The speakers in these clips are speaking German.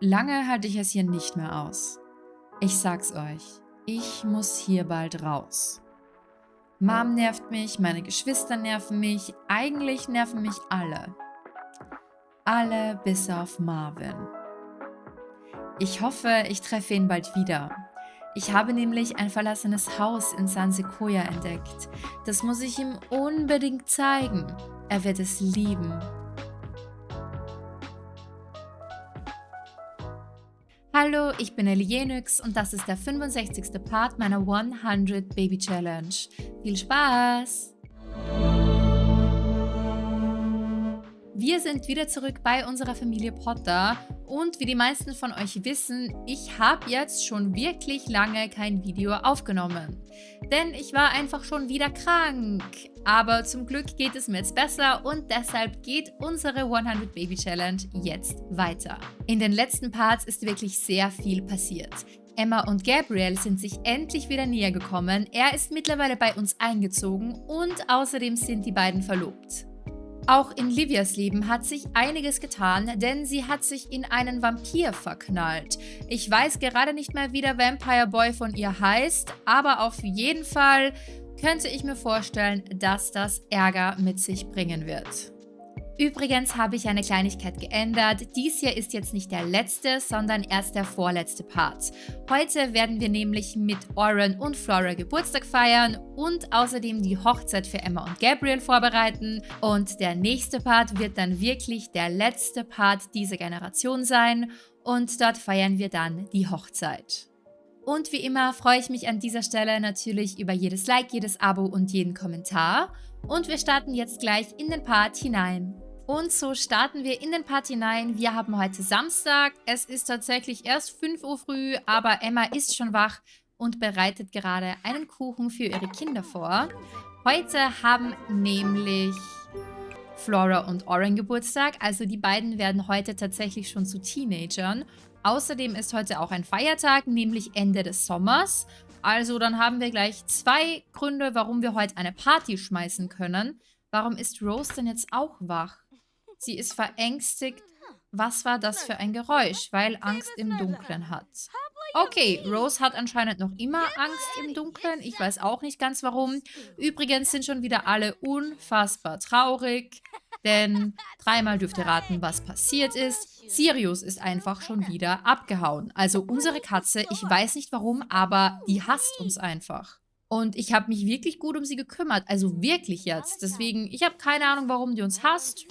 Lange halte ich es hier nicht mehr aus. Ich sag's euch, ich muss hier bald raus. Mom nervt mich, meine Geschwister nerven mich, eigentlich nerven mich alle. Alle bis auf Marvin. Ich hoffe, ich treffe ihn bald wieder. Ich habe nämlich ein verlassenes Haus in San Sequoia entdeckt. Das muss ich ihm unbedingt zeigen. Er wird es lieben. Hallo, ich bin Ellie und das ist der 65. Part meiner 100 Baby Challenge. Viel Spaß! Wir sind wieder zurück bei unserer Familie Potter und wie die meisten von euch wissen, ich habe jetzt schon wirklich lange kein Video aufgenommen. Denn ich war einfach schon wieder krank. Aber zum Glück geht es mir jetzt besser und deshalb geht unsere 100 Baby Challenge jetzt weiter. In den letzten Parts ist wirklich sehr viel passiert. Emma und Gabriel sind sich endlich wieder näher gekommen, er ist mittlerweile bei uns eingezogen und außerdem sind die beiden verlobt. Auch in Livias Leben hat sich einiges getan, denn sie hat sich in einen Vampir verknallt. Ich weiß gerade nicht mehr, wie der Vampire Boy von ihr heißt, aber auf jeden Fall könnte ich mir vorstellen, dass das Ärger mit sich bringen wird. Übrigens habe ich eine Kleinigkeit geändert. Dies hier ist jetzt nicht der letzte, sondern erst der vorletzte Part. Heute werden wir nämlich mit Oren und Flora Geburtstag feiern und außerdem die Hochzeit für Emma und Gabriel vorbereiten. Und der nächste Part wird dann wirklich der letzte Part dieser Generation sein und dort feiern wir dann die Hochzeit. Und wie immer freue ich mich an dieser Stelle natürlich über jedes Like, jedes Abo und jeden Kommentar. Und wir starten jetzt gleich in den Part hinein. Und so starten wir in den Part hinein. Wir haben heute Samstag. Es ist tatsächlich erst 5 Uhr früh, aber Emma ist schon wach und bereitet gerade einen Kuchen für ihre Kinder vor. Heute haben nämlich Flora und Oren Geburtstag. Also die beiden werden heute tatsächlich schon zu Teenagern. Außerdem ist heute auch ein Feiertag, nämlich Ende des Sommers. Also dann haben wir gleich zwei Gründe, warum wir heute eine Party schmeißen können. Warum ist Rose denn jetzt auch wach? Sie ist verängstigt. Was war das für ein Geräusch? Weil Angst im Dunkeln hat. Okay, Rose hat anscheinend noch immer Angst im Dunkeln. Ich weiß auch nicht ganz warum. Übrigens sind schon wieder alle unfassbar traurig. Denn dreimal dürft ihr raten, was passiert ist. Sirius ist einfach schon wieder abgehauen. Also unsere Katze, ich weiß nicht warum, aber die hasst uns einfach. Und ich habe mich wirklich gut um sie gekümmert. Also wirklich jetzt. Deswegen, ich habe keine Ahnung, warum die uns hasst.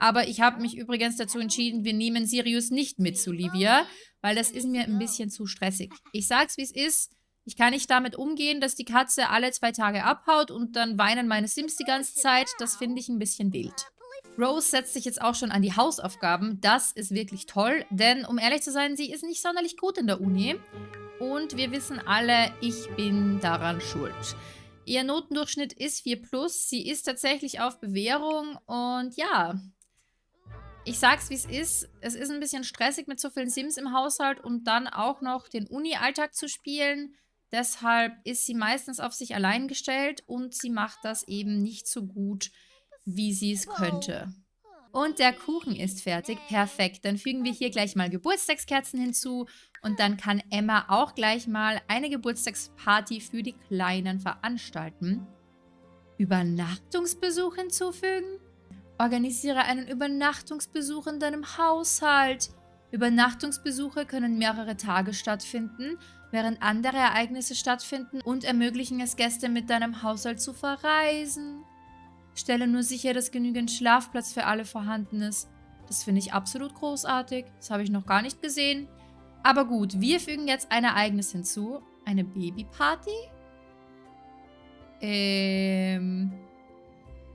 Aber ich habe mich übrigens dazu entschieden, wir nehmen Sirius nicht mit zu Livia, weil das ist mir ein bisschen zu stressig. Ich sag's, wie es ist. Ich kann nicht damit umgehen, dass die Katze alle zwei Tage abhaut und dann weinen meine Sims die ganze Zeit. Das finde ich ein bisschen wild. Rose setzt sich jetzt auch schon an die Hausaufgaben. Das ist wirklich toll, denn um ehrlich zu sein, sie ist nicht sonderlich gut in der Uni. Und wir wissen alle, ich bin daran schuld. Ihr Notendurchschnitt ist 4+. Sie ist tatsächlich auf Bewährung und ja, ich sag's wie es ist, es ist ein bisschen stressig mit so vielen Sims im Haushalt und dann auch noch den Uni-Alltag zu spielen. Deshalb ist sie meistens auf sich allein gestellt und sie macht das eben nicht so gut, wie sie es könnte. Und der Kuchen ist fertig. Perfekt. Dann fügen wir hier gleich mal Geburtstagskerzen hinzu. Und dann kann Emma auch gleich mal eine Geburtstagsparty für die Kleinen veranstalten. Übernachtungsbesuch hinzufügen? Organisiere einen Übernachtungsbesuch in deinem Haushalt. Übernachtungsbesuche können mehrere Tage stattfinden, während andere Ereignisse stattfinden und ermöglichen es Gäste mit deinem Haushalt zu verreisen. Stelle nur sicher, dass genügend Schlafplatz für alle vorhanden ist. Das finde ich absolut großartig. Das habe ich noch gar nicht gesehen. Aber gut, wir fügen jetzt ein Ereignis hinzu. Eine Babyparty? Ähm...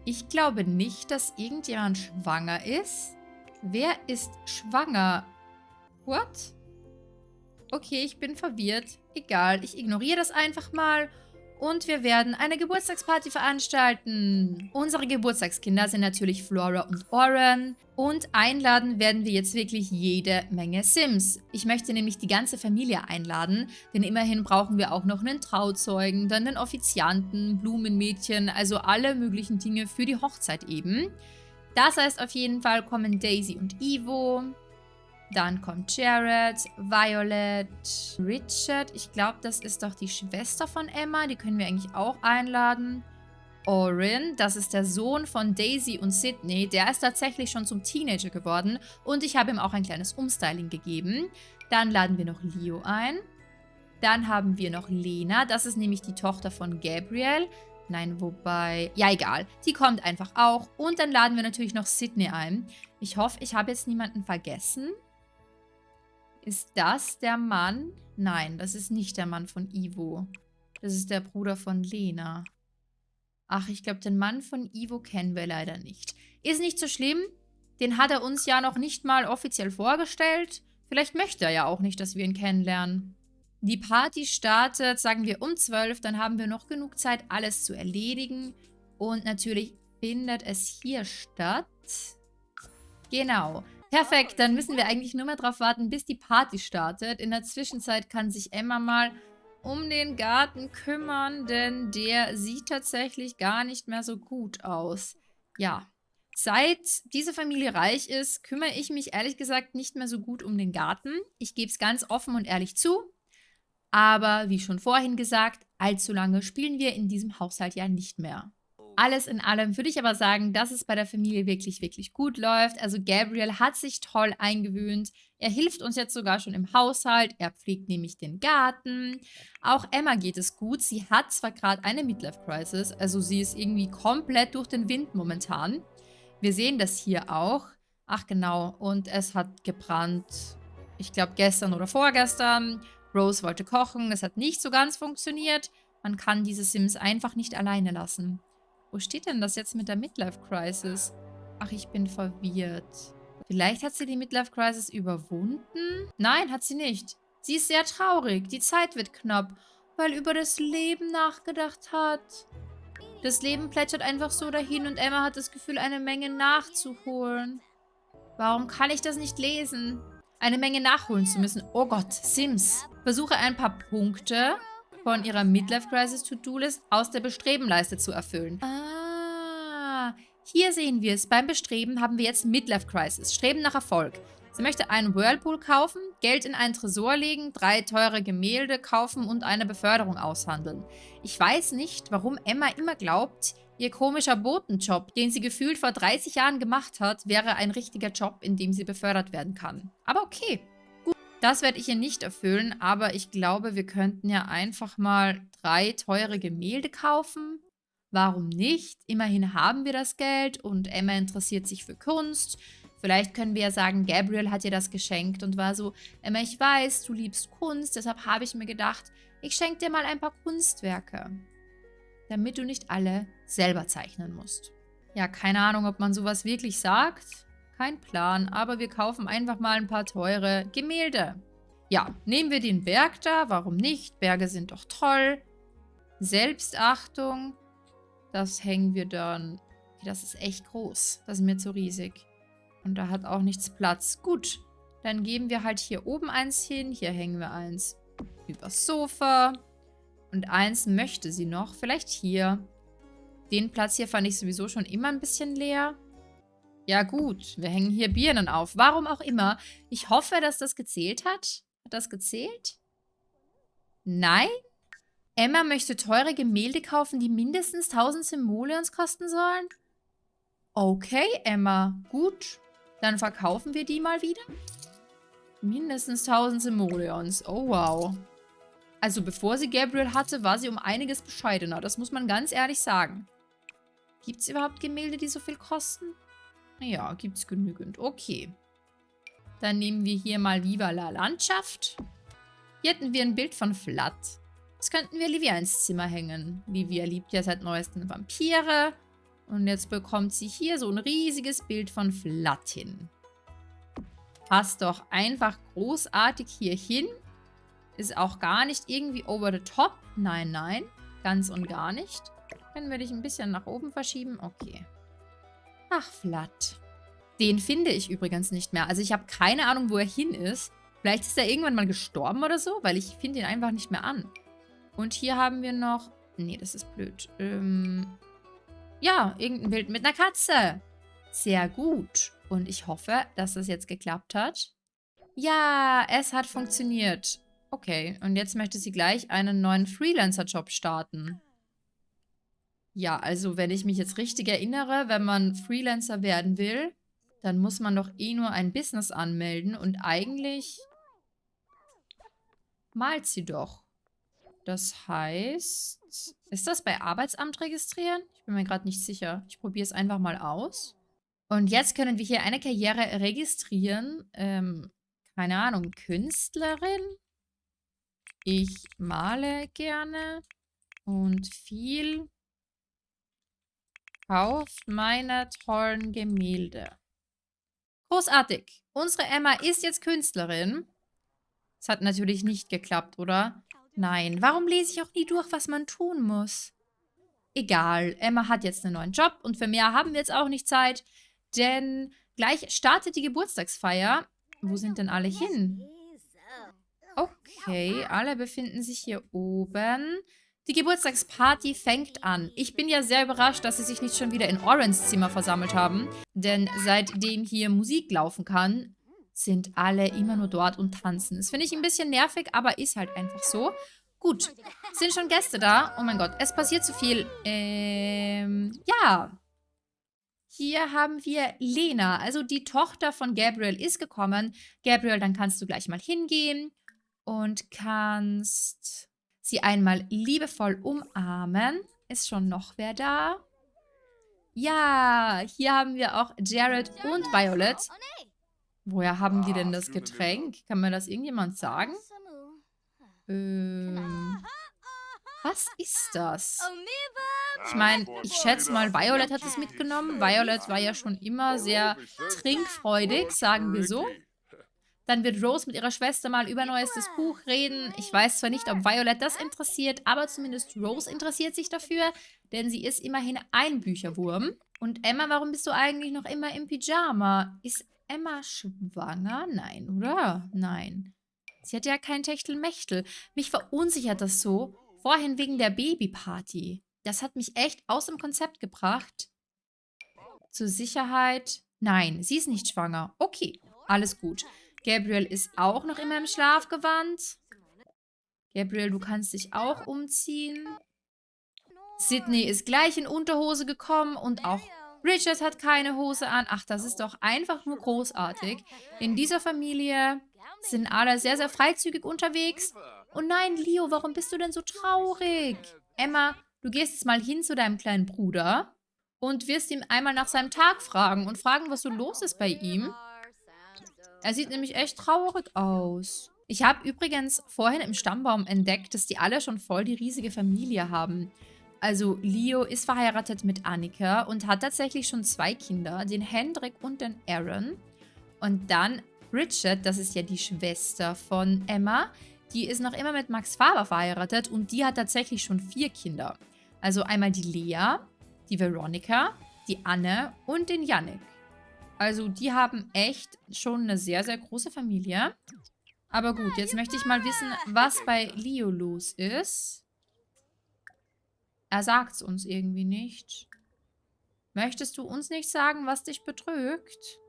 Ich glaube nicht, dass irgendjemand schwanger ist. Wer ist schwanger? What? Okay, ich bin verwirrt. Egal, ich ignoriere das einfach mal und wir werden eine Geburtstagsparty veranstalten. Unsere Geburtstagskinder sind natürlich Flora und Oren. Und einladen werden wir jetzt wirklich jede Menge Sims. Ich möchte nämlich die ganze Familie einladen, denn immerhin brauchen wir auch noch einen Trauzeugen, dann einen Offizianten, Blumenmädchen, also alle möglichen Dinge für die Hochzeit eben. Das heißt auf jeden Fall kommen Daisy und Ivo, Dann kommt Jared, Violet, Richard. Ich glaube, das ist doch die Schwester von Emma. Die können wir eigentlich auch einladen. Orin, das ist der Sohn von Daisy und Sydney. Der ist tatsächlich schon zum Teenager geworden. Und ich habe ihm auch ein kleines Umstyling gegeben. Dann laden wir noch Leo ein. Dann haben wir noch Lena. Das ist nämlich die Tochter von Gabriel. Nein, wobei... Ja, egal. Die kommt einfach auch. Und dann laden wir natürlich noch Sydney ein. Ich hoffe, ich habe jetzt niemanden vergessen. Ist das der Mann? Nein, das ist nicht der Mann von Ivo. Das ist der Bruder von Lena. Ach, ich glaube, den Mann von Ivo kennen wir leider nicht. Ist nicht so schlimm. Den hat er uns ja noch nicht mal offiziell vorgestellt. Vielleicht möchte er ja auch nicht, dass wir ihn kennenlernen. Die Party startet, sagen wir, um 12. Dann haben wir noch genug Zeit, alles zu erledigen. Und natürlich findet es hier statt. Genau. Perfekt, dann müssen wir eigentlich nur mehr darauf warten, bis die Party startet. In der Zwischenzeit kann sich Emma mal um den Garten kümmern, denn der sieht tatsächlich gar nicht mehr so gut aus. Ja, seit diese Familie reich ist, kümmere ich mich ehrlich gesagt nicht mehr so gut um den Garten. Ich gebe es ganz offen und ehrlich zu. Aber wie schon vorhin gesagt, allzu lange spielen wir in diesem Haushalt ja nicht mehr. Alles in allem würde ich aber sagen, dass es bei der Familie wirklich, wirklich gut läuft. Also Gabriel hat sich toll eingewöhnt. Er hilft uns jetzt sogar schon im Haushalt. Er pflegt nämlich den Garten. Auch Emma geht es gut. Sie hat zwar gerade eine Midlife-Crisis, also sie ist irgendwie komplett durch den Wind momentan. Wir sehen das hier auch. Ach genau, und es hat gebrannt. Ich glaube gestern oder vorgestern. Rose wollte kochen, es hat nicht so ganz funktioniert. Man kann diese Sims einfach nicht alleine lassen. Wo steht denn das jetzt mit der Midlife-Crisis? Ach, ich bin verwirrt. Vielleicht hat sie die Midlife-Crisis überwunden? Nein, hat sie nicht. Sie ist sehr traurig. Die Zeit wird knapp, weil über das Leben nachgedacht hat. Das Leben plätschert einfach so dahin und Emma hat das Gefühl, eine Menge nachzuholen. Warum kann ich das nicht lesen? Eine Menge nachholen zu müssen. Oh Gott, Sims. Versuche ein paar Punkte von ihrer Midlife-Crisis-To-Do-List aus der Bestrebenleiste zu erfüllen. Ah, hier sehen wir es. Beim Bestreben haben wir jetzt Midlife-Crisis. Streben nach Erfolg. Sie möchte einen Whirlpool kaufen, Geld in einen Tresor legen, drei teure Gemälde kaufen und eine Beförderung aushandeln. Ich weiß nicht, warum Emma immer glaubt, ihr komischer Botenjob, den sie gefühlt vor 30 Jahren gemacht hat, wäre ein richtiger Job, in dem sie befördert werden kann. Aber okay. Das werde ich ihr nicht erfüllen, aber ich glaube, wir könnten ja einfach mal drei teure Gemälde kaufen. Warum nicht? Immerhin haben wir das Geld und Emma interessiert sich für Kunst. Vielleicht können wir ja sagen, Gabriel hat ihr das geschenkt und war so, Emma, ich weiß, du liebst Kunst, deshalb habe ich mir gedacht, ich schenke dir mal ein paar Kunstwerke. Damit du nicht alle selber zeichnen musst. Ja, keine Ahnung, ob man sowas wirklich sagt. Kein Plan, aber wir kaufen einfach mal ein paar teure Gemälde. Ja, nehmen wir den Berg da, warum nicht? Berge sind doch toll. Selbstachtung, das hängen wir dann... Das ist echt groß, das ist mir zu riesig. Und da hat auch nichts Platz. Gut, dann geben wir halt hier oben eins hin. Hier hängen wir eins übers Sofa. Und eins möchte sie noch, vielleicht hier. Den Platz hier fand ich sowieso schon immer ein bisschen leer. Ja gut, wir hängen hier Birnen auf. Warum auch immer. Ich hoffe, dass das gezählt hat. Hat das gezählt? Nein? Emma möchte teure Gemälde kaufen, die mindestens 1000 Simoleons kosten sollen? Okay, Emma. Gut. Dann verkaufen wir die mal wieder. Mindestens 1000 Simoleons. Oh, wow. Also bevor sie Gabriel hatte, war sie um einiges bescheidener. Das muss man ganz ehrlich sagen. Gibt es überhaupt Gemälde, die so viel kosten? Ja, gibt es genügend. Okay. Dann nehmen wir hier mal Viva la Landschaft. Hier hätten wir ein Bild von Flat. Das könnten wir Livia ins Zimmer hängen. Livia liebt ja seit neuestem Vampire. Und jetzt bekommt sie hier so ein riesiges Bild von Flat hin. Passt doch einfach großartig hier hin. Ist auch gar nicht irgendwie over the top. Nein, nein. Ganz und gar nicht. Können wir dich ein bisschen nach oben verschieben? Okay. Ach, Flat. Den finde ich übrigens nicht mehr. Also ich habe keine Ahnung, wo er hin ist. Vielleicht ist er irgendwann mal gestorben oder so, weil ich finde ihn einfach nicht mehr an. Und hier haben wir noch... Nee, das ist blöd. Ähm, ja, irgendein Bild mit einer Katze. Sehr gut. Und ich hoffe, dass das jetzt geklappt hat. Ja, es hat funktioniert. Okay, und jetzt möchte sie gleich einen neuen Freelancer-Job starten. Ja, also wenn ich mich jetzt richtig erinnere, wenn man Freelancer werden will, dann muss man doch eh nur ein Business anmelden und eigentlich malt sie doch. Das heißt, ist das bei Arbeitsamt registrieren? Ich bin mir gerade nicht sicher. Ich probiere es einfach mal aus. Und jetzt können wir hier eine Karriere registrieren. Ähm, keine Ahnung, Künstlerin? Ich male gerne und viel kauft meine tollen Gemälde. Großartig. Unsere Emma ist jetzt Künstlerin. Das hat natürlich nicht geklappt, oder? Nein. Warum lese ich auch nie durch, was man tun muss? Egal. Emma hat jetzt einen neuen Job und für mehr haben wir jetzt auch nicht Zeit, denn gleich startet die Geburtstagsfeier. Wo sind denn alle hin? Okay, alle befinden sich hier oben. Die Geburtstagsparty fängt an. Ich bin ja sehr überrascht, dass sie sich nicht schon wieder in Orans Zimmer versammelt haben. Denn seitdem hier Musik laufen kann, sind alle immer nur dort und tanzen. Das finde ich ein bisschen nervig, aber ist halt einfach so. Gut, sind schon Gäste da? Oh mein Gott, es passiert zu viel. Ähm, ja. Hier haben wir Lena, also die Tochter von Gabriel ist gekommen. Gabriel, dann kannst du gleich mal hingehen und kannst sie einmal liebevoll umarmen. Ist schon noch wer da? Ja, hier haben wir auch Jared und Violet. Woher haben die denn das Getränk? Kann mir das irgendjemand sagen? Ähm, was ist das? Ich meine, ich schätze mal, Violet hat es mitgenommen. Violet war ja schon immer sehr trinkfreudig, sagen wir so. Dann wird Rose mit ihrer Schwester mal über neuestes Buch reden. Ich weiß zwar nicht, ob Violet das interessiert, aber zumindest Rose interessiert sich dafür, denn sie ist immerhin ein Bücherwurm. Und Emma, warum bist du eigentlich noch immer im Pyjama? Ist Emma schwanger? Nein, oder? Nein. Sie hat ja kein Techtelmechtel. Mich verunsichert das so. Vorhin wegen der Babyparty. Das hat mich echt aus dem Konzept gebracht. Zur Sicherheit. Nein, sie ist nicht schwanger. Okay, alles gut. Gabriel ist auch noch immer im Schlafgewand. Gabriel, du kannst dich auch umziehen. Sydney ist gleich in Unterhose gekommen und auch Richard hat keine Hose an. Ach, das ist doch einfach nur großartig. In dieser Familie sind alle sehr, sehr freizügig unterwegs. Oh nein, Leo, warum bist du denn so traurig? Emma, du gehst jetzt mal hin zu deinem kleinen Bruder und wirst ihm einmal nach seinem Tag fragen und fragen, was so los ist bei ihm. Er sieht nämlich echt traurig aus. Ich habe übrigens vorhin im Stammbaum entdeckt, dass die alle schon voll die riesige Familie haben. Also Leo ist verheiratet mit Annika und hat tatsächlich schon zwei Kinder, den Hendrik und den Aaron. Und dann Richard, das ist ja die Schwester von Emma, die ist noch immer mit Max Faber verheiratet und die hat tatsächlich schon vier Kinder. Also einmal die Lea, die Veronika, die Anne und den Yannick. Also die haben echt schon eine sehr, sehr große Familie. Aber gut, jetzt möchte ich mal wissen, was bei Leo los ist. Er sagt es uns irgendwie nicht. Möchtest du uns nicht sagen, was dich betrügt?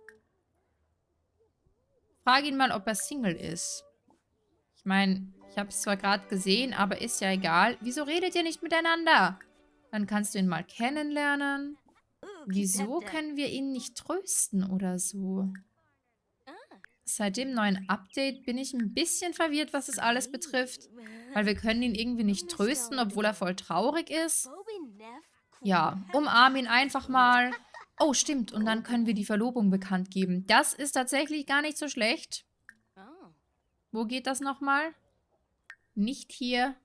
Frage ihn mal, ob er Single ist. Ich meine, ich habe es zwar gerade gesehen, aber ist ja egal. Wieso redet ihr nicht miteinander? Dann kannst du ihn mal kennenlernen. Wieso können wir ihn nicht trösten oder so? Seit dem neuen Update bin ich ein bisschen verwirrt, was das alles betrifft. Weil wir können ihn irgendwie nicht trösten, obwohl er voll traurig ist. Ja, umarm ihn einfach mal. Oh, stimmt. Und dann können wir die Verlobung bekannt geben. Das ist tatsächlich gar nicht so schlecht. Wo geht das nochmal? Nicht hier.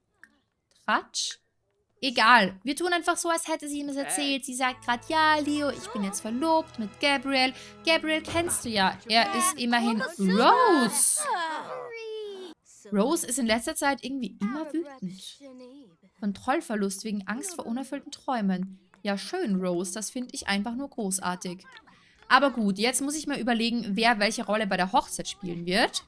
Tratsch. Egal. Wir tun einfach so, als hätte sie ihm das erzählt. Sie sagt gerade, ja, Leo, ich bin jetzt verlobt mit Gabriel. Gabriel kennst du ja. Er ist immerhin Rose. Rose ist in letzter Zeit irgendwie immer wütend. Kontrollverlust wegen Angst vor unerfüllten Träumen. Ja, schön, Rose. Das finde ich einfach nur großartig. Aber gut, jetzt muss ich mal überlegen, wer welche Rolle bei der Hochzeit spielen wird.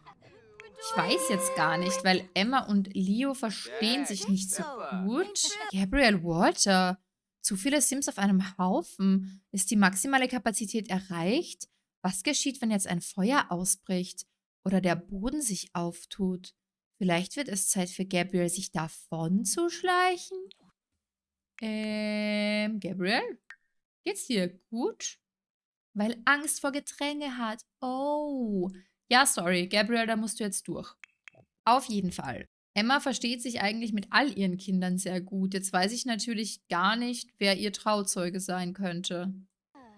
Ich weiß jetzt gar nicht, weil Emma und Leo verstehen sich nicht so gut. Gabriel Walter. Zu viele Sims auf einem Haufen. Ist die maximale Kapazität erreicht? Was geschieht, wenn jetzt ein Feuer ausbricht? oder der Boden sich auftut. Vielleicht wird es Zeit für Gabriel, sich davon zu schleichen? Ähm, Gabriel? Geht's dir gut? Weil Angst vor Getränke hat. Oh. Ja, sorry, Gabriel, da musst du jetzt durch. Auf jeden Fall. Emma versteht sich eigentlich mit all ihren Kindern sehr gut. Jetzt weiß ich natürlich gar nicht, wer ihr Trauzeuge sein könnte.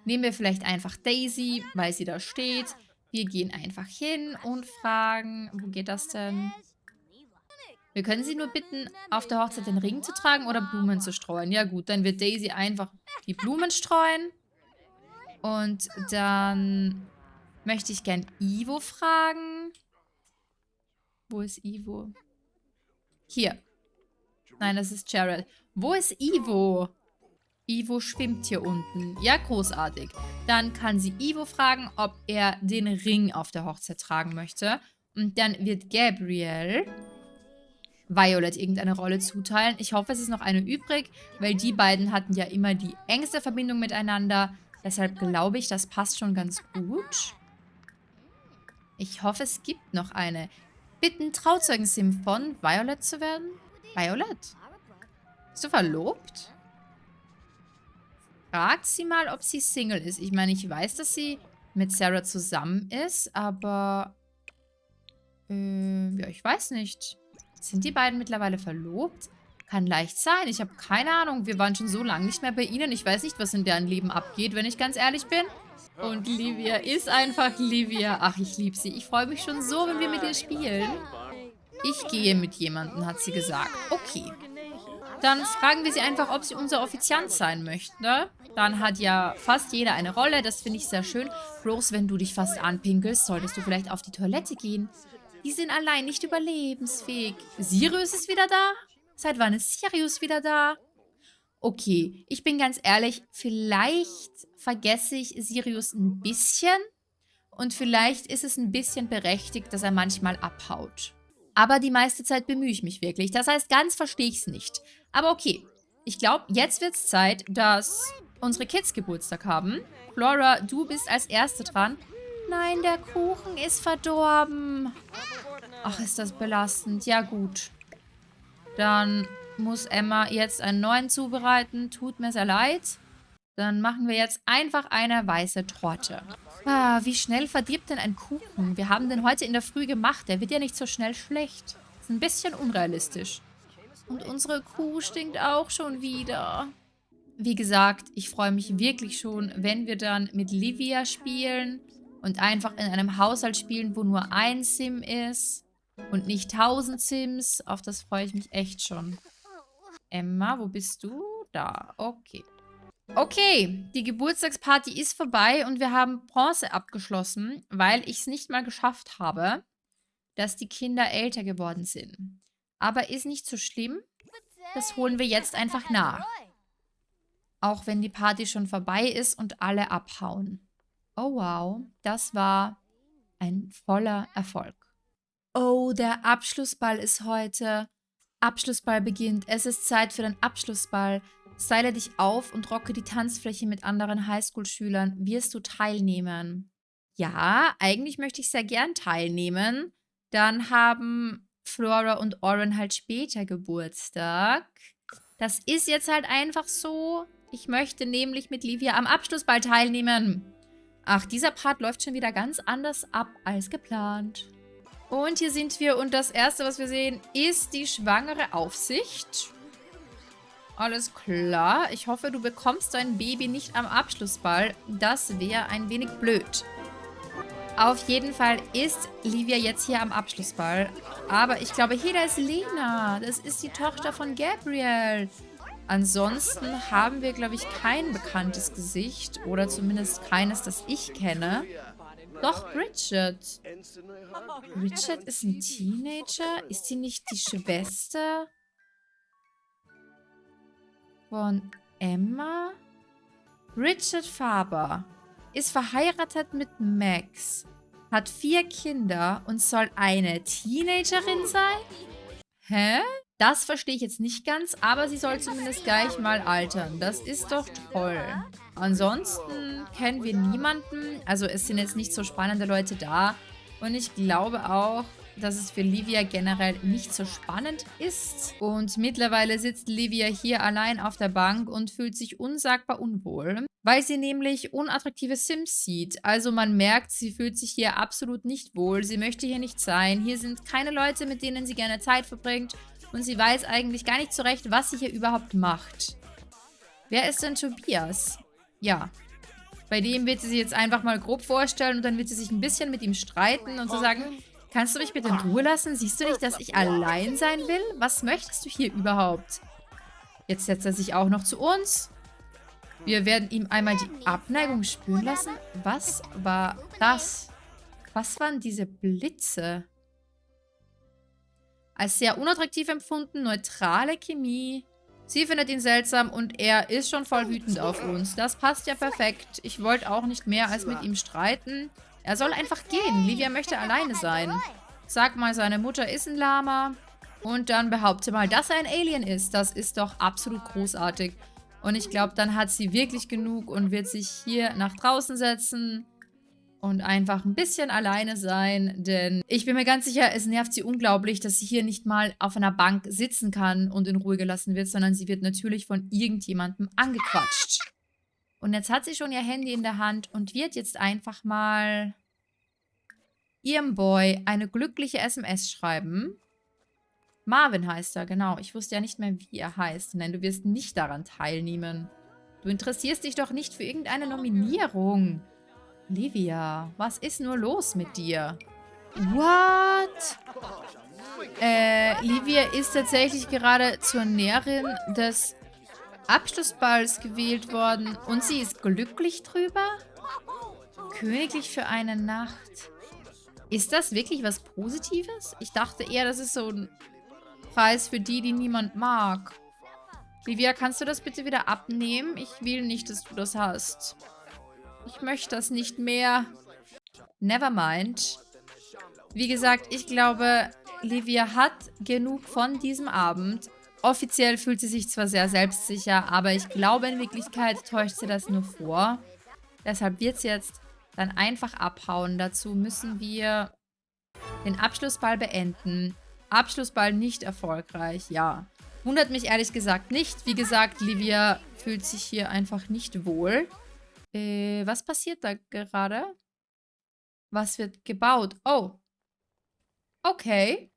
Nehmen wir vielleicht einfach Daisy, weil sie da steht. Wir gehen einfach hin und fragen, wo geht das denn? Wir können sie nur bitten, auf der Hochzeit den Ring zu tragen oder Blumen zu streuen. Ja gut, dann wird Daisy einfach die Blumen streuen. Und dann möchte ich gern Ivo fragen. Wo ist Ivo? Hier. Nein, das ist Jared. Wo ist Ivo? Ivo schwimmt hier unten. Ja, großartig. Dann kann sie Ivo fragen, ob er den Ring auf der Hochzeit tragen möchte. Und dann wird Gabriel Violet irgendeine Rolle zuteilen. Ich hoffe, es ist noch eine übrig, weil die beiden hatten ja immer die engste Verbindung miteinander. Deshalb glaube ich, das passt schon ganz gut. Ich hoffe, es gibt noch eine. Bitten, Trauzeugen-Sim von Violet zu werden? Violet? Bist du verlobt? Fragt sie mal, ob sie Single ist. Ich meine, ich weiß, dass sie mit Sarah zusammen ist, aber... Äh, ja, ich weiß nicht. Sind die beiden mittlerweile verlobt? Kann leicht sein. Ich habe keine Ahnung. Wir waren schon so lange nicht mehr bei ihnen. Ich weiß nicht, was in deren Leben abgeht, wenn ich ganz ehrlich bin. Und Livia ist einfach Livia. Ach, ich liebe sie. Ich freue mich schon so, wenn wir mit ihr spielen. Ich gehe mit jemandem, hat sie gesagt. Okay. Dann fragen wir sie einfach, ob sie unser Offiziant sein möchte. Dann hat ja fast jeder eine Rolle. Das finde ich sehr schön. Bloß, wenn du dich fast anpinkelst, solltest du vielleicht auf die Toilette gehen. Die sind allein nicht überlebensfähig. Sirius ist wieder da? Seit wann ist Sirius wieder da? Okay, ich bin ganz ehrlich, vielleicht vergesse ich Sirius ein bisschen und vielleicht ist es ein bisschen berechtigt, dass er manchmal abhaut. Aber die meiste Zeit bemühe ich mich wirklich. Das heißt, ganz verstehe ich es nicht. Aber okay, ich glaube, jetzt wird es Zeit, dass unsere Kids Geburtstag haben. Flora, du bist als Erste dran. Nein, der Kuchen ist verdorben. Ach, ist das belastend. Ja, gut. Dann muss Emma jetzt einen neuen zubereiten. Tut mir sehr leid. Dann machen wir jetzt einfach eine weiße Torte. Ah, wie schnell verdirbt denn ein Kuchen? Wir haben den heute in der Früh gemacht. Der wird ja nicht so schnell schlecht. Ist ein bisschen unrealistisch. Und unsere Kuh stinkt auch schon wieder. Wie gesagt, ich freue mich wirklich schon, wenn wir dann mit Livia spielen und einfach in einem Haushalt spielen, wo nur ein Sim ist und nicht tausend Sims. Auf das freue ich mich echt schon. Emma, wo bist du? Da, okay. Okay, die Geburtstagsparty ist vorbei und wir haben Bronze abgeschlossen, weil ich es nicht mal geschafft habe, dass die Kinder älter geworden sind. Aber ist nicht so schlimm. Das holen wir jetzt einfach nach. Auch wenn die Party schon vorbei ist und alle abhauen. Oh wow, das war ein voller Erfolg. Oh, der Abschlussball ist heute. Abschlussball beginnt. Es ist Zeit für den Abschlussball. Style dich auf und rocke die Tanzfläche mit anderen Highschool-Schülern. Wirst du teilnehmen? Ja, eigentlich möchte ich sehr gern teilnehmen. Dann haben Flora und Oren halt später Geburtstag. Das ist jetzt halt einfach so. Ich möchte nämlich mit Livia am Abschlussball teilnehmen. Ach, dieser Part läuft schon wieder ganz anders ab als geplant. Und hier sind wir und das erste, was wir sehen, ist die schwangere Aufsicht. Alles klar. Ich hoffe, du bekommst dein Baby nicht am Abschlussball. Das wäre ein wenig blöd. Auf jeden Fall ist Livia jetzt hier am Abschlussball. Aber ich glaube, hier, da ist Lena. Das ist die Tochter von Gabriel. Ansonsten haben wir, glaube ich, kein bekanntes Gesicht. Oder zumindest keines, das ich kenne. Doch, Bridget. Bridget ist ein Teenager? Ist sie nicht die Schwester von Emma? Bridget Faber ist verheiratet mit Max, hat vier Kinder und soll eine Teenagerin sein? Hä? Das verstehe ich jetzt nicht ganz, aber sie soll zumindest gleich mal altern. Das ist doch toll. Ansonsten kennen wir niemanden. Also es sind jetzt nicht so spannende Leute da. Und ich glaube auch, dass es für Livia generell nicht so spannend ist. Und mittlerweile sitzt Livia hier allein auf der Bank und fühlt sich unsagbar unwohl, weil sie nämlich unattraktive Sims sieht. Also man merkt, sie fühlt sich hier absolut nicht wohl. Sie möchte hier nicht sein. Hier sind keine Leute, mit denen sie gerne Zeit verbringt. Und sie weiß eigentlich gar nicht so recht, was sie hier überhaupt macht. Wer ist denn Tobias? Ja, bei dem wird sie sich jetzt einfach mal grob vorstellen und dann wird sie sich ein bisschen mit ihm streiten und so sagen, Kannst du mich bitte in Ruhe lassen? Siehst du nicht, dass ich allein sein will? Was möchtest du hier überhaupt? Jetzt setzt er sich auch noch zu uns. Wir werden ihm einmal die Abneigung spüren lassen. Was war das? Was waren diese Blitze? Als sehr unattraktiv empfunden, neutrale Chemie. Sie findet ihn seltsam und er ist schon voll wütend auf uns. Das passt ja perfekt. Ich wollte auch nicht mehr als mit ihm streiten. Er soll einfach gehen. Livia möchte alleine sein. Sag mal, seine Mutter ist ein Lama. Und dann behaupte mal, dass er ein Alien ist. Das ist doch absolut großartig. Und ich glaube, dann hat sie wirklich genug und wird sich hier nach draußen setzen und einfach ein bisschen alleine sein. Denn ich bin mir ganz sicher, es nervt sie unglaublich, dass sie hier nicht mal auf einer Bank sitzen kann und in Ruhe gelassen wird, sondern sie wird natürlich von irgendjemandem angequatscht. Und jetzt hat sie schon ihr Handy in der Hand und wird jetzt einfach mal ihrem Boy eine glückliche SMS schreiben. Marvin heißt er, genau. Ich wusste ja nicht mehr, wie er heißt. Nein, du wirst nicht daran teilnehmen. Du interessierst dich doch nicht für irgendeine Nominierung. Livia, was ist nur los mit dir? What? Äh, Livia ist tatsächlich gerade zur Näherin des Abschlussballs gewählt worden und sie ist glücklich drüber? Königlich für eine Nacht. Ist das wirklich was Positives? Ich dachte eher, das ist so ein Preis für die, die niemand mag. Livia, kannst du das bitte wieder abnehmen? Ich will nicht, dass du das hast. Ich möchte das nicht mehr. Nevermind. Wie gesagt, ich glaube, Livia hat genug von diesem Abend. Offiziell fühlt sie sich zwar sehr selbstsicher, aber ich glaube, in Wirklichkeit täuscht sie das nur vor. Deshalb wird sie jetzt dann einfach abhauen. Dazu müssen wir den Abschlussball beenden. Abschlussball nicht erfolgreich, ja. Wundert mich ehrlich gesagt nicht. Wie gesagt, Livia fühlt sich hier einfach nicht wohl. Äh, was passiert da gerade? Was wird gebaut? Oh. Okay.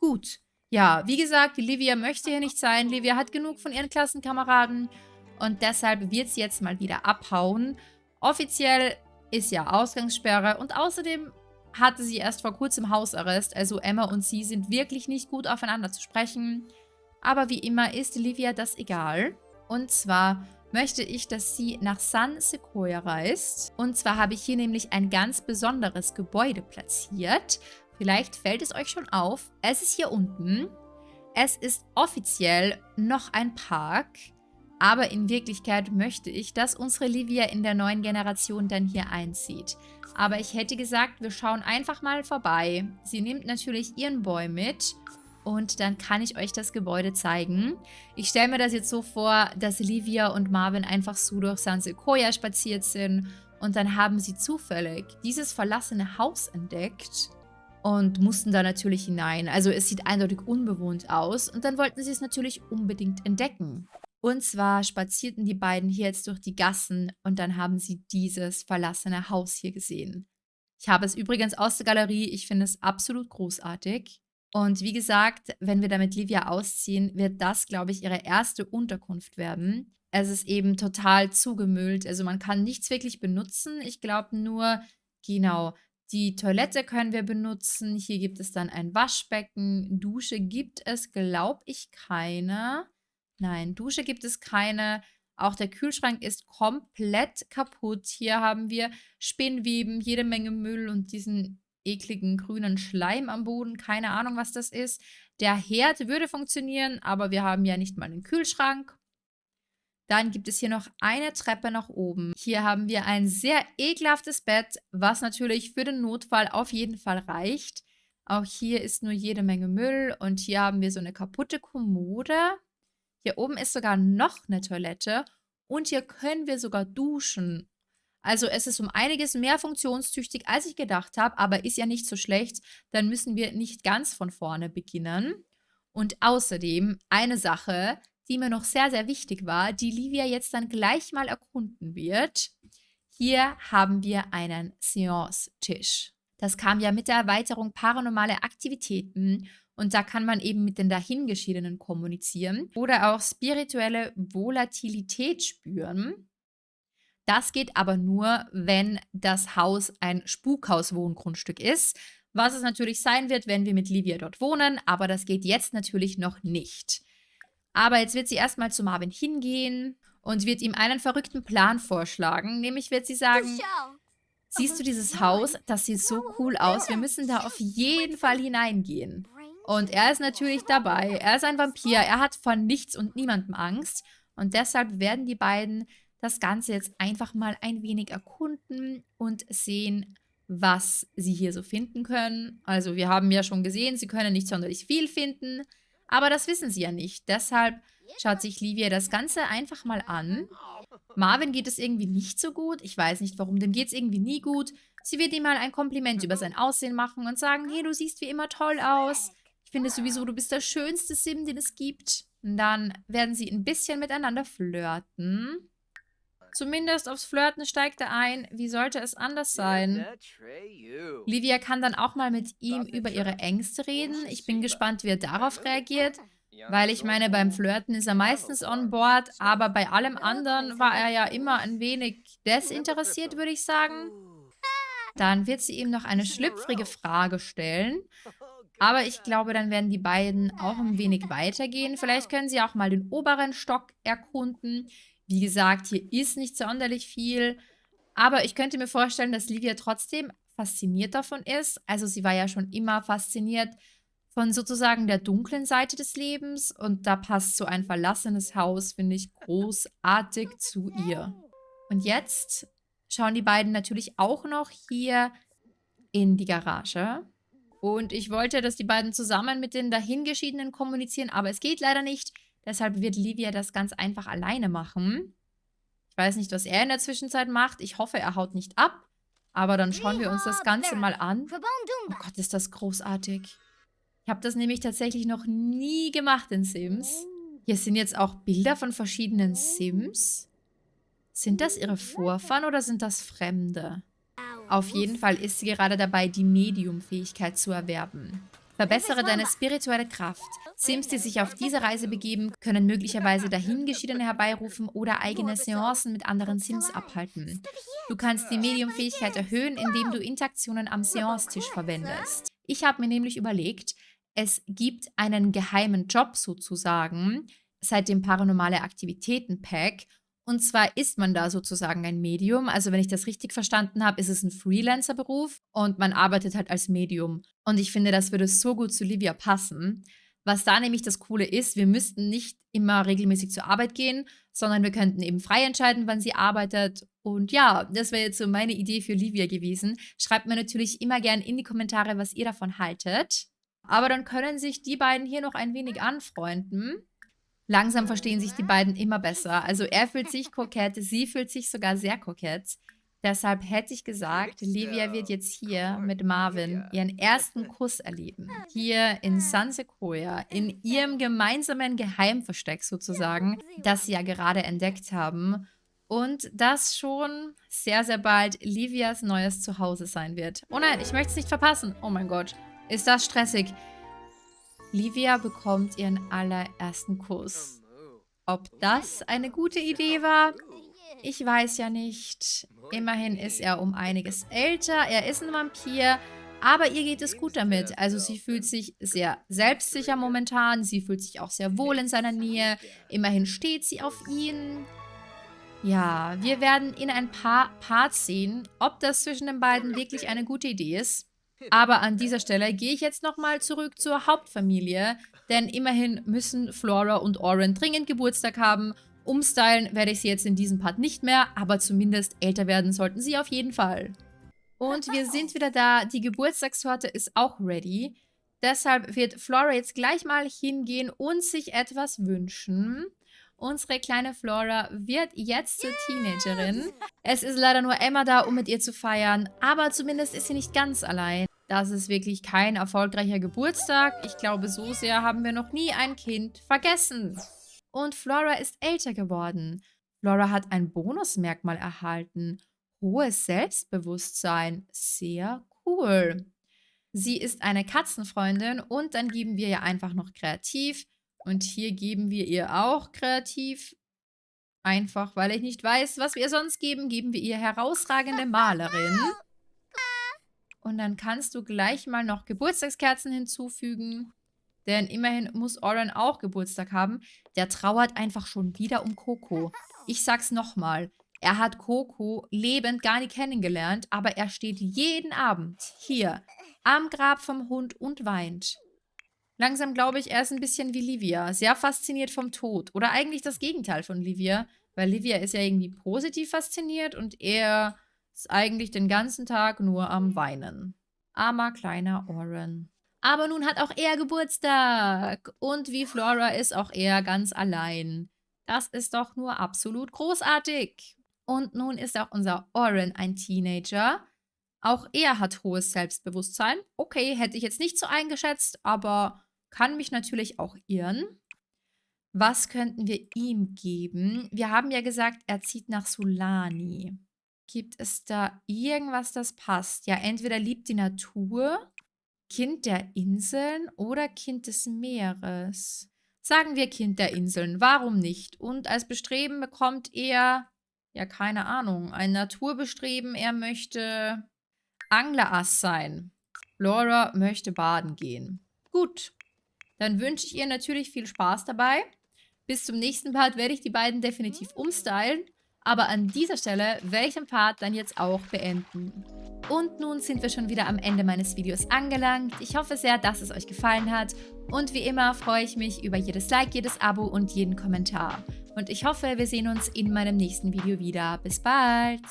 Gut. Ja, wie gesagt, Livia möchte hier nicht sein. Livia hat genug von ihren Klassenkameraden und deshalb wird sie jetzt mal wieder abhauen. Offiziell ist ja Ausgangssperre und außerdem hatte sie erst vor kurzem Hausarrest, also Emma und sie sind wirklich nicht gut aufeinander zu sprechen. Aber wie immer ist Livia das egal. Und zwar möchte ich, dass sie nach San Sequoia reist. Und zwar habe ich hier nämlich ein ganz besonderes Gebäude platziert. Vielleicht fällt es euch schon auf. Es ist hier unten. Es ist offiziell noch ein Park. Aber in Wirklichkeit möchte ich, dass unsere Livia in der neuen Generation dann hier einzieht. Aber ich hätte gesagt, wir schauen einfach mal vorbei. Sie nimmt natürlich ihren Boy mit. Und dann kann ich euch das Gebäude zeigen. Ich stelle mir das jetzt so vor, dass Livia und Marvin einfach so durch San Sequoia spaziert sind. Und dann haben sie zufällig dieses verlassene Haus entdeckt und mussten da natürlich hinein. Also es sieht eindeutig unbewohnt aus und dann wollten sie es natürlich unbedingt entdecken. Und zwar spazierten die beiden hier jetzt durch die Gassen und dann haben sie dieses verlassene Haus hier gesehen. Ich habe es übrigens aus der Galerie, ich finde es absolut großartig. Und wie gesagt, wenn wir da mit Livia ausziehen, wird das, glaube ich, ihre erste Unterkunft werden. Es ist eben total zugemüllt, also man kann nichts wirklich benutzen. Ich glaube nur, genau, die Toilette können wir benutzen. Hier gibt es dann ein Waschbecken. Dusche gibt es, glaube ich, keine. Nein, Dusche gibt es keine. Auch der Kühlschrank ist komplett kaputt. Hier haben wir Spinnweben, jede Menge Müll und diesen ekligen grünen Schleim am Boden. Keine Ahnung, was das ist. Der Herd würde funktionieren, aber wir haben ja nicht mal einen Kühlschrank. Dann gibt es hier noch eine Treppe nach oben. Hier haben wir ein sehr ekelhaftes Bett, was natürlich für den Notfall auf jeden Fall reicht. Auch hier ist nur jede Menge Müll und hier haben wir so eine kaputte Kommode. Hier oben ist sogar noch eine Toilette und hier können wir sogar duschen. Also es ist um einiges mehr funktionstüchtig, als ich gedacht habe, aber ist ja nicht so schlecht. Dann müssen wir nicht ganz von vorne beginnen. Und außerdem eine Sache, die mir noch sehr, sehr wichtig war, die Livia jetzt dann gleich mal erkunden wird. Hier haben wir einen Seance-Tisch. Das kam ja mit der Erweiterung Paranormale Aktivitäten und da kann man eben mit den Dahingeschiedenen kommunizieren oder auch spirituelle Volatilität spüren. Das geht aber nur, wenn das Haus ein Spukhaus-Wohngrundstück ist, was es natürlich sein wird, wenn wir mit Livia dort wohnen, aber das geht jetzt natürlich noch nicht. Aber jetzt wird sie erstmal zu Marvin hingehen und wird ihm einen verrückten Plan vorschlagen, nämlich wird sie sagen, siehst du dieses Haus, das sieht so cool aus, wir müssen da auf jeden Fall hineingehen. Und er ist natürlich dabei, er ist ein Vampir, er hat von nichts und niemandem Angst. Und deshalb werden die beiden das Ganze jetzt einfach mal ein wenig erkunden und sehen, was sie hier so finden können. Also wir haben ja schon gesehen, sie können nicht sonderlich viel finden, aber das wissen sie ja nicht. Deshalb schaut sich Livia das Ganze einfach mal an. Marvin geht es irgendwie nicht so gut. Ich weiß nicht warum, dem geht es irgendwie nie gut. Sie wird ihm mal ein Kompliment über sein Aussehen machen und sagen, hey, du siehst wie immer toll aus. Ich finde sowieso, du bist der schönste Sim, den es gibt. Und dann werden sie ein bisschen miteinander flirten. Zumindest aufs Flirten steigt er ein. Wie sollte es anders sein? Livia kann dann auch mal mit ihm über ihre Ängste reden. Ich bin gespannt, wie er darauf reagiert. Weil ich meine, beim Flirten ist er meistens on board, aber bei allem anderen war er ja immer ein wenig desinteressiert, würde ich sagen. Dann wird sie ihm noch eine schlüpfrige Frage stellen. Aber ich glaube, dann werden die beiden auch ein wenig weitergehen. Vielleicht können sie auch mal den oberen Stock erkunden. Wie gesagt, hier ist nicht sonderlich viel. Aber ich könnte mir vorstellen, dass Livia trotzdem fasziniert davon ist. Also sie war ja schon immer fasziniert von sozusagen der dunklen Seite des Lebens. Und da passt so ein verlassenes Haus, finde ich, großartig zu ihr. Und jetzt schauen die beiden natürlich auch noch hier in die Garage. Und ich wollte, dass die beiden zusammen mit den Dahingeschiedenen kommunizieren, aber es geht leider nicht. Deshalb wird Livia das ganz einfach alleine machen. Ich weiß nicht, was er in der Zwischenzeit macht. Ich hoffe, er haut nicht ab. Aber dann schauen wir uns das Ganze mal an. Oh Gott, ist das großartig. Ich habe das nämlich tatsächlich noch nie gemacht in Sims. Hier sind jetzt auch Bilder von verschiedenen Sims. Sind das ihre Vorfahren oder sind das Fremde? Auf jeden Fall ist sie gerade dabei, die Medium-Fähigkeit zu erwerben. Verbessere deine spirituelle Kraft. Sims, die sich auf diese Reise begeben, können möglicherweise Dahingeschiedene herbeirufen oder eigene Seancen mit anderen Sims abhalten. Du kannst die Medium-Fähigkeit erhöhen, indem du Interaktionen am Seance-Tisch verwendest. Ich habe mir nämlich überlegt, es gibt einen geheimen Job sozusagen seit dem Paranormale Aktivitäten Pack und zwar ist man da sozusagen ein Medium. Also wenn ich das richtig verstanden habe, ist es ein Freelancer-Beruf und man arbeitet halt als Medium. Und ich finde, das würde so gut zu Livia passen. Was da nämlich das Coole ist, wir müssten nicht immer regelmäßig zur Arbeit gehen, sondern wir könnten eben frei entscheiden, wann sie arbeitet. Und ja, das wäre jetzt so meine Idee für Livia gewesen. Schreibt mir natürlich immer gern in die Kommentare, was ihr davon haltet. Aber dann können sich die beiden hier noch ein wenig anfreunden. Langsam verstehen sich die beiden immer besser. Also er fühlt sich kokett, sie fühlt sich sogar sehr kokett. Deshalb hätte ich gesagt, Livia wird jetzt hier mit Marvin ihren ersten Kuss erleben. Hier in San Sequoia, in ihrem gemeinsamen Geheimversteck sozusagen, das sie ja gerade entdeckt haben. Und das schon sehr, sehr bald Livias neues Zuhause sein wird. Oh nein, ich möchte es nicht verpassen. Oh mein Gott, ist das stressig. Livia bekommt ihren allerersten Kuss. Ob das eine gute Idee war? Ich weiß ja nicht. Immerhin ist er um einiges älter, er ist ein Vampir, aber ihr geht es gut damit. Also sie fühlt sich sehr selbstsicher momentan, sie fühlt sich auch sehr wohl in seiner Nähe. Immerhin steht sie auf ihn. Ja, wir werden in ein paar Parts sehen, ob das zwischen den beiden wirklich eine gute Idee ist. Aber an dieser Stelle gehe ich jetzt nochmal zurück zur Hauptfamilie, denn immerhin müssen Flora und Oren dringend Geburtstag haben. Umstylen werde ich sie jetzt in diesem Part nicht mehr, aber zumindest älter werden sollten sie auf jeden Fall. Und wir sind wieder da, die Geburtstagstorte ist auch ready. Deshalb wird Flora jetzt gleich mal hingehen und sich etwas wünschen. Unsere kleine Flora wird jetzt zur Teenagerin. Es ist leider nur Emma da, um mit ihr zu feiern, aber zumindest ist sie nicht ganz allein. Das ist wirklich kein erfolgreicher Geburtstag. Ich glaube, so sehr haben wir noch nie ein Kind vergessen. Und Flora ist älter geworden. Flora hat ein Bonusmerkmal erhalten. Hohes Selbstbewusstsein. Sehr cool. Sie ist eine Katzenfreundin und dann geben wir ihr einfach noch kreativ. Und hier geben wir ihr auch kreativ. Einfach, weil ich nicht weiß, was wir sonst geben, geben wir ihr herausragende Malerin. Und dann kannst du gleich mal noch Geburtstagskerzen hinzufügen. Denn immerhin muss Oren auch Geburtstag haben. Der trauert einfach schon wieder um Coco. Ich sag's nochmal. Er hat Coco lebend gar nicht kennengelernt, aber er steht jeden Abend hier am Grab vom Hund und weint. Langsam glaube ich, er ist ein bisschen wie Livia, sehr fasziniert vom Tod. Oder eigentlich das Gegenteil von Livia, weil Livia ist ja irgendwie positiv fasziniert und er ist eigentlich den ganzen Tag nur am Weinen. Armer kleiner Oren. Aber nun hat auch er Geburtstag. Und wie Flora ist auch er ganz allein. Das ist doch nur absolut großartig. Und nun ist auch unser Oren ein Teenager. Auch er hat hohes Selbstbewusstsein. Okay, hätte ich jetzt nicht so eingeschätzt, aber kann mich natürlich auch irren. Was könnten wir ihm geben? Wir haben ja gesagt, er zieht nach Solani. Gibt es da irgendwas, das passt? Ja, entweder liebt die Natur, Kind der Inseln oder Kind des Meeres. Sagen wir Kind der Inseln, warum nicht? Und als Bestreben bekommt er, ja keine Ahnung, ein Naturbestreben. Er möchte Anglerass sein. Laura möchte baden gehen. Gut, dann wünsche ich ihr natürlich viel Spaß dabei. Bis zum nächsten Part werde ich die beiden definitiv umstylen. Aber an dieser Stelle werde ich den Part dann jetzt auch beenden. Und nun sind wir schon wieder am Ende meines Videos angelangt. Ich hoffe sehr, dass es euch gefallen hat. Und wie immer freue ich mich über jedes Like, jedes Abo und jeden Kommentar. Und ich hoffe, wir sehen uns in meinem nächsten Video wieder. Bis bald!